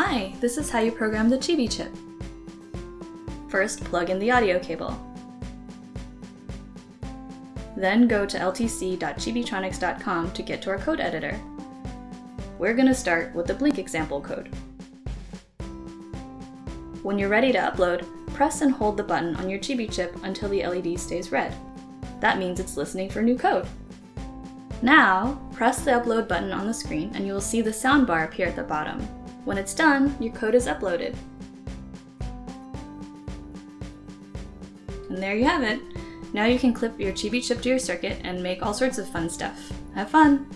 Hi, this is how you program the Chibi chip. First, plug in the audio cable. Then go to ltc.chibitronics.com to get to our code editor. We're going to start with the Blink example code. When you're ready to upload, press and hold the button on your Chibi chip until the LED stays red. That means it's listening for new code. Now, press the upload button on the screen and you will see the soundbar appear at the bottom. When it's done, your code is uploaded. And there you have it. Now you can clip your Chibi chip to your circuit and make all sorts of fun stuff. Have fun!